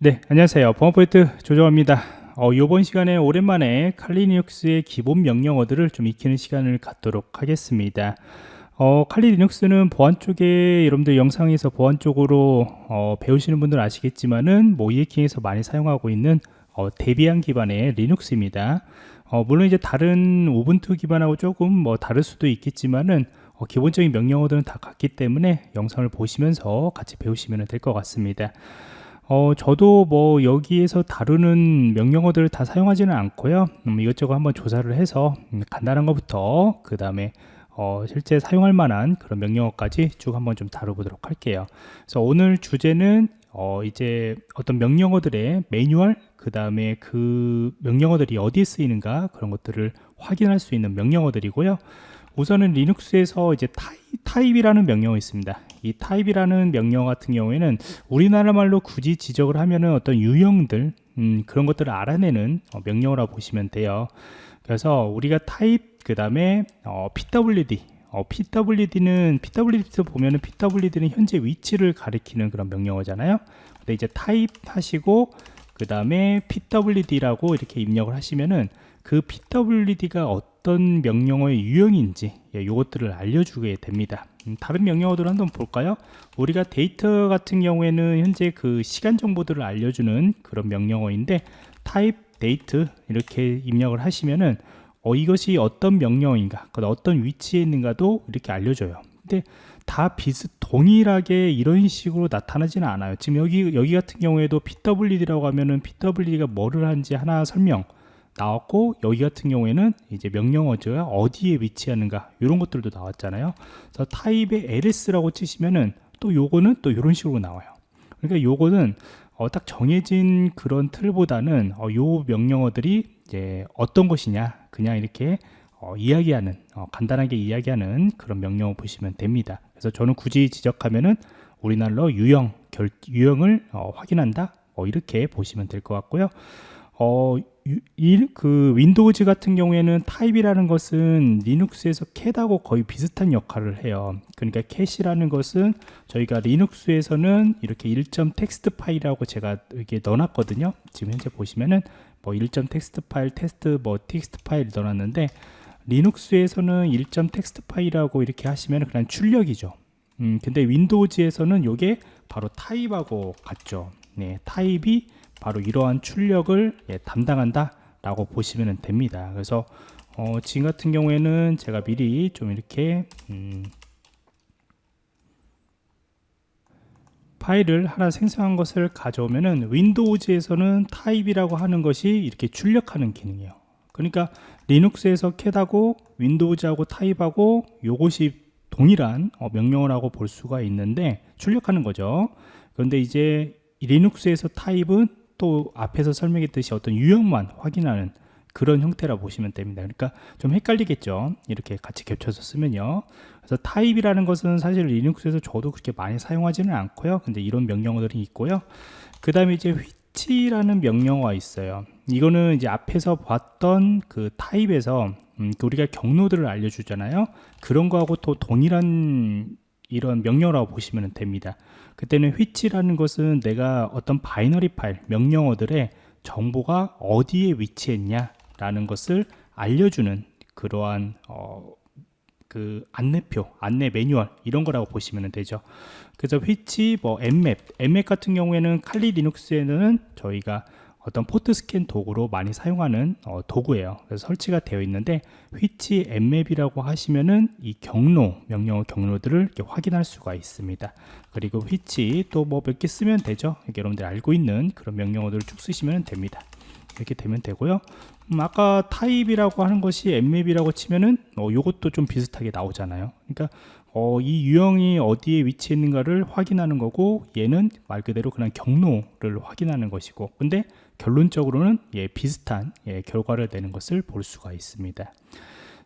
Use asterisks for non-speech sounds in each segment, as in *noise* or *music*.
네 안녕하세요. 범포인트 조정호입니다. 어, 이번 시간에 오랜만에 칼리눅스의 기본 명령어들을 좀 익히는 시간을 갖도록 하겠습니다. 어, 칼리 리눅스는 보안 쪽에 여러분들 영상에서 보안 쪽으로 어, 배우시는 분들 아시겠지만은 뭐 이해킹에서 많이 사용하고 있는 어, 데비안 기반의 리눅스입니다. 어, 물론 이제 다른 우분투 기반하고 조금 뭐 다를 수도 있겠지만은 어, 기본적인 명령어들은 다 같기 때문에 영상을 보시면서 같이 배우시면 될 것 같습니다 어, 저도 뭐 여기에서 다루는 명령어들을 다 사용하지는 않고요. 음, 이것저것 한번 조사를 해서 음, 간단한 것부터 그 다음에 어, 실제 사용할 만한 그런 명령어까지 쭉 한번 좀 다뤄보도록 할게요. 그래서 오늘 주제는 어, 이제 어떤 명령어들의 매뉴얼 그 다음에 그 명령어들이 어디에 쓰이는가 그런 것들을 확인할 수 있는 명령어들이고요. 우선은 리눅스에서 이제 type, type이라는 명령어 있습니다. 이 type이라는 명령 같은 경우에는 우리나라 말로 굳이 지적을 하면은 어떤 유형들 음, 그런 것들을 알아내는 어, 명령어라고 보시면 돼요. 그래서 우리가 타입 그 다음에 어, PWD 어, PWD는 PWD에서 보면은 PWD는 현재 위치를 가리키는 그런 명령어잖아요. 근데 이제 타입 하시고 그 다음에 PWD라고 이렇게 입력을 하시면은 그 PWD가 어떤 명령어의 유형인지 예, 이것들을 알려주게 됩니다. 음, 다른 명령어들을 한번 볼까요? 우리가 데이터 같은 경우에는 현재 그 시간 정보들을 알려주는 그런 명령어인데 type date 이렇게 입력을 하시면은 어, 이것이 어떤 명령어인가 어떤 위치에 있는가도 이렇게 알려줘요. 근데 다 비슷 동일하게 이런 식으로 나타나지는 않아요. 지금 여기 여기 같은 경우에도 PWD라고 하면은 PWD가 뭐를 하는지 하나 설명 나왔고 여기 같은 경우에는 이제 명령어가 어디에 위치하는가 이런 것들도 나왔잖아요. 그래서 type의 ls라고 치시면은 또 요거는 또 이런 식으로 나와요. 그러니까 요거는 어, 딱 정해진 그런 틀보다는 어, 요 명령어들이 이제 어떤 것이냐 그냥 이렇게 어, 이야기하는 어, 간단하게 이야기하는 그런 명령어 보시면 됩니다. 그래서 저는 굳이 지적하면은 우리나라로 유형 결, 유형을 어, 확인한다? 뭐 이렇게 보시면 될 것 같고요 어, 이, 그 Windows 같은 경우에는 type이라는 것은 리눅스에서 cat하고 거의 비슷한 역할을 해요. 그러니까 cat이라는 것은 저희가 리눅스에서는 이렇게 1텍스트 파일이라고 제가 이렇게 넣어놨거든요. 지금 현재 보시면은 뭐 1텍스트 파일 테스트 뭐 텍스트 파일 넣어놨는데 리눅스에서는 1텍스트 파일이라고 이렇게 하시면 그냥 출력이죠. 음, 근데 윈도우즈에서는 이게 바로 타입하고 같죠. 네, 타입이 바로 이러한 출력을 예, 담당한다 라고 보시면 됩니다. 그래서 어, 지금 같은 경우에는 제가 미리 좀 이렇게 음, 파일을 하나 생성한 것을 가져오면은 윈도우즈에서는 타입이라고 하는 것이 이렇게 출력하는 기능이에요. 그러니까 리눅스에서 cat하고 윈도우즈하고 타입하고 요것이 동일한 어, 명령을 하고 볼 수가 있는데 출력하는 거죠. 그런데 이제 리눅스에서 타입은 또 앞에서 설명했듯이 어떤 유형만 확인하는 그런 형태라 보시면 됩니다. 그러니까 좀 헷갈리겠죠? 이렇게 같이 겹쳐서 쓰면요. 그래서 타입이라는 것은 사실 리눅스에서 저도 그렇게 많이 사용하지는 않고요. 근데 이런 명령어들이 있고요. 그 다음에 이제 which라는 명령어가 있어요. 이거는 이제 앞에서 봤던 그 타입에서 음, 그 우리가 경로들을 알려주잖아요. 그런 거하고 또 동일한 이런 명령어라고 보시면 됩니다 그때는 which라는 것은 내가 어떤 binary 파일 명령어들의 정보가 어디에 위치했냐 라는 것을 알려주는 그러한 어, 그 안내표, 안내 매뉴얼 이런 거라고 보시면 되죠. 그래서 which, 뭐 mmap 같은 경우에는 칼리 리눅스에는 저희가 어떤 포트 스캔 도구로 많이 사용하는 어, 도구예요. 그래서 설치가 되어 있는데 which mmap이라고 하시면은 이 경로 명령어 경로들을 이렇게 확인할 수가 있습니다. 그리고 which 또뭐 몇 개 쓰면 되죠. 이렇게 여러분들이 알고 있는 그런 명령어들을 쭉 쓰시면 됩니다. 이렇게 되면 되고요. 음, 아까 타입이라고 하는 것이 mmap이라고 치면은 어, 요것도 좀 비슷하게 나오잖아요. 그러니까 어, 이 유형이 어디에 위치해 있는가를 확인하는 거고 얘는 말 그대로 그냥 경로를 확인하는 것이고 근데 결론적으로는 예, 비슷한 예, 결과를 내는 것을 볼 수가 있습니다.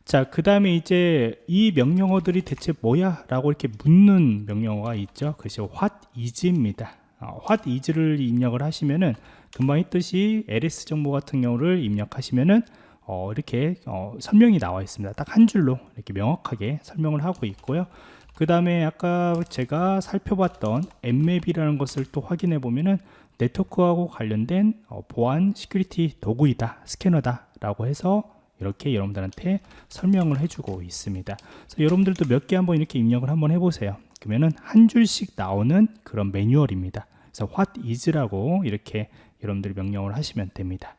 자 그 다음에 이제 이 명령어들이 대체 뭐야? 라고 이렇게 묻는 명령어가 있죠. 그것이 what is입니다. 어, what is를 입력을 하시면은 금방 했듯이 ls 정보 같은 경우를 입력하시면은 어, 이렇게 어, 설명이 나와 있습니다. 딱 한 줄로 이렇게 명확하게 설명을 하고 있고요. 그 다음에 아까 제가 살펴봤던 nmap이라는 것을 또 확인해 보면은 네트워크하고 관련된 어, 보안 security 도구이다 스캐너다 라고 해서 이렇게 여러분들한테 설명을 해주고 있습니다. 그래서 여러분들도 몇 개 한번 이렇게 입력을 한번 해보세요. 그러면은 한 줄씩 나오는 그런 매뉴얼입니다. 그래서 what is라고 이렇게 여러분들이 명령을 하시면 됩니다.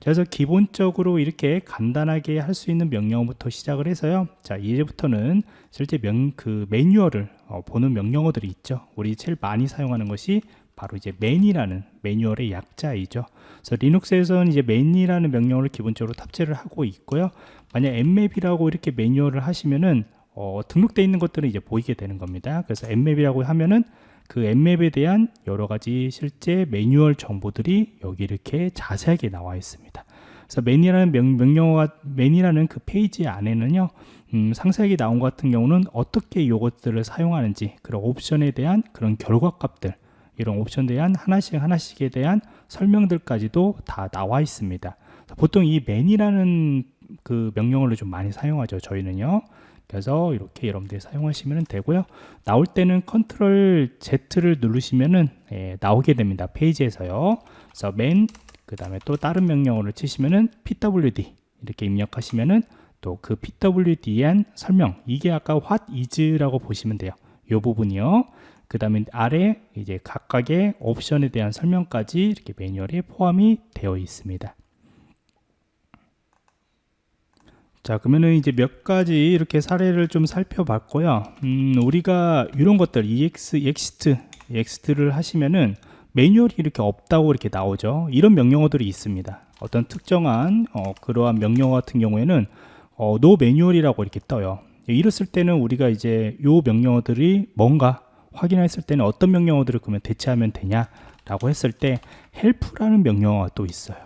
그래서 기본적으로 이렇게 간단하게 할 수 있는 명령어부터 시작을 해서요. 자 이제부터는 실제 명, 그 매뉴얼을 어, 보는 명령어들이 있죠. 우리 제일 많이 사용하는 것이 바로 이제 맨이라는 매뉴얼의 약자이죠. 그래서 리눅스에서는 이제 맨이라는 명령어를 기본적으로 탑재를 하고 있고요. 만약 emmap이라고 이렇게 매뉴얼을 하시면은 어, 등록되어 있는 것들은 이제 보이게 되는 겁니다. 그래서 emmap이라고 하면은 그 emmap에 대한 여러 가지 실제 매뉴얼 정보들이 여기 이렇게 자세하게 나와 있습니다. 그래서 맨이라는 명, 명령어가 맨이라는 그 페이지 안에는요. 음, 상세하게 나온 것 같은 경우는 어떻게 이것들을 사용하는지 그런 옵션에 대한 그런 결과값들 이런 옵션에 대한 하나씩 하나씩에 대한 설명들까지도 다 나와 있습니다. 보통 이 man이라는 그 명령어를 좀 많이 사용하죠 저희는요. 그래서 이렇게 여러분들이 사용하시면 되고요. 나올 때는 컨트롤 Z를 누르시면은 예, 나오게 됩니다 페이지에서요. 그래서 man 그 다음에 또 다른 명령어를 치시면은 pwd 이렇게 입력하시면은 또 그 pwd에 대한 설명 이게 아까 what is라고 보시면 돼요. 이 부분이요 그 다음에 아래 이제 각각의 옵션에 대한 설명까지 이렇게 매뉴얼에 포함이 되어 있습니다. 자 그러면은 이제 몇 가지 이렇게 사례를 좀 살펴봤고요. 음, 우리가 이런 것들 ex, exit, exit를 하시면은 매뉴얼이 이렇게 없다고 이렇게 나오죠. 이런 명령어들이 있습니다. 어떤 특정한 어, 그러한 명령어 같은 경우에는 어, no 매뉴얼이라고 이렇게 떠요. 이랬을 때는 우리가 이제 요 명령어들이 뭔가 확인했을 때는 어떤 명령어들을 그러면 대체하면 되냐 라고 했을 때 help라는 명령어가 또 있어요.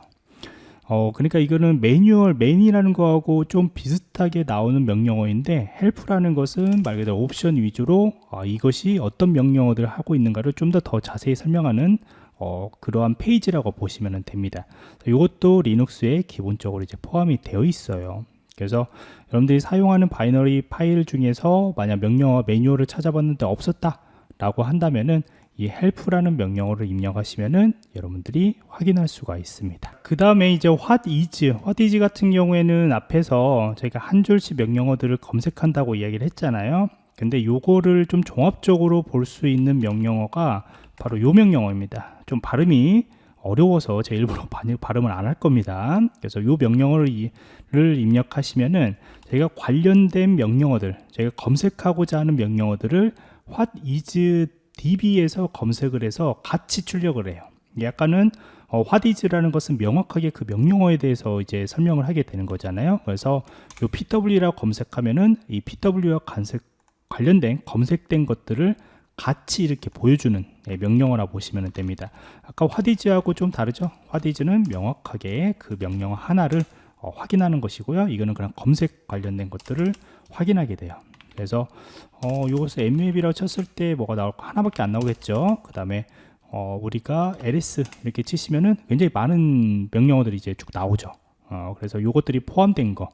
어, 그러니까 이거는 매뉴얼, man이라는 거하고 좀 비슷하게 나오는 명령어인데 help라는 것은 말 그대로 옵션 위주로 어, 이것이 어떤 명령어들을 하고 있는가를 좀 더 더 자세히 설명하는 어, 그러한 페이지라고 보시면 됩니다. 이것도 리눅스에 기본적으로 이제 포함이 되어 있어요. 그래서 여러분들이 사용하는 binary 파일 중에서 만약 명령어 매뉴얼을 찾아봤는데 없었다 라고 한다면은 이 help라는 명령어를 입력하시면은 여러분들이 확인할 수가 있습니다. 그 다음에 이제 what is what is 같은 경우에는 앞에서 저희가 한 줄씩 명령어들을 검색한다고 이야기를 했잖아요. 근데 요거를 좀 종합적으로 볼 수 있는 명령어가 바로 요 명령어입니다. 좀 발음이 어려워서 제 일부러 *laughs* 발음을 안 할 겁니다. 그래서 요 명령어를 입력하시면은 저희가 관련된 명령어들 저희가 검색하고자 하는 명령어들을 what is db에서 검색을 해서 같이 출력을 해요. 약간은 어, what is라는 것은 명확하게 그 명령어에 대해서 이제 설명을 하게 되는 거잖아요. 그래서 이 pw라고 검색하면은 이 pw와 간색, 관련된 검색된 것들을 같이 이렇게 보여주는 네, 명령어라 보시면 됩니다. 아까 is하고 좀 다르죠? is는 명확하게 그 명령어 하나를 어, 확인하는 것이고요. 이거는 그냥 검색 관련된 것들을 확인하게 돼요 그래서 어, 이것을 mmap이라고 쳤을 때 뭐가 나올 까 하나밖에 안 나오겠죠? 그 다음에 어, 우리가 ls 이렇게 치시면은 굉장히 많은 명령어들이 이제 쭉 나오죠. 어, 그래서 요것들이 포함된 거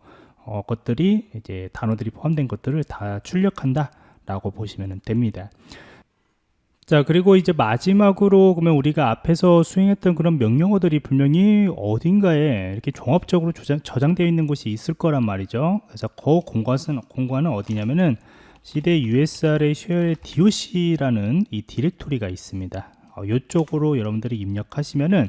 어, 것들이 이제 단어들이 포함된 것들을 다 출력한다 라고 보시면 됩니다 자 그리고 이제 마지막으로 그러면 우리가 앞에서 수행했던 그런 명령어들이 분명히 어딘가에 이렇게 종합적으로 저장, 되어 있는 곳이 있을 거란 말이죠. 그래서 그 공간은, 공간은 어디냐면은 시대 USR의 쉐어의 DOC라는 이 디렉토리가 있습니다. 어, 이쪽으로 여러분들이 입력하시면은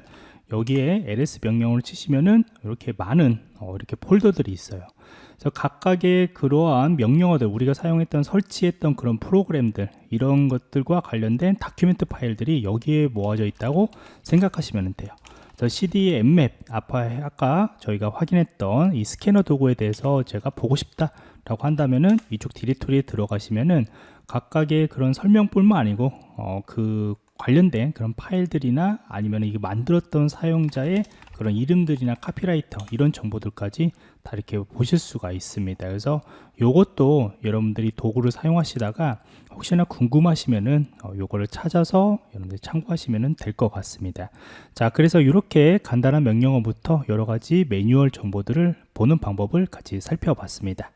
여기에 ls 명령을 치시면은 이렇게 많은 어, 이렇게 폴더들이 있어요 그래서 각각의 그러한 명령어들 우리가 사용했던 설치했던 그런 프로그램들 이런 것들과 관련된 다큐멘트 파일들이 여기에 모아져 있다고 생각하시면 돼요. 그래서 CD emmap 아까 저희가 확인했던 이 스캐너 도구에 대해서 제가 보고 싶다 라고 한다면은 이쪽 디렉토리에 들어가시면은 각각의 그런 설명뿐만 아니고 어, 그 관련된 그런 파일들이나 아니면 이게 만들었던 사용자의 그런 이름들이나 카피라이터 이런 정보들까지 다 이렇게 보실 수가 있습니다. 그래서 이것도 여러분들이 도구를 사용하시다가 혹시나 궁금하시면은 어, 요거를 찾아서 여러분들 참고하시면 될 것 같습니다. 자 그래서 이렇게 간단한 명령어부터 여러가지 매뉴얼 정보들을 보는 방법을 같이 살펴봤습니다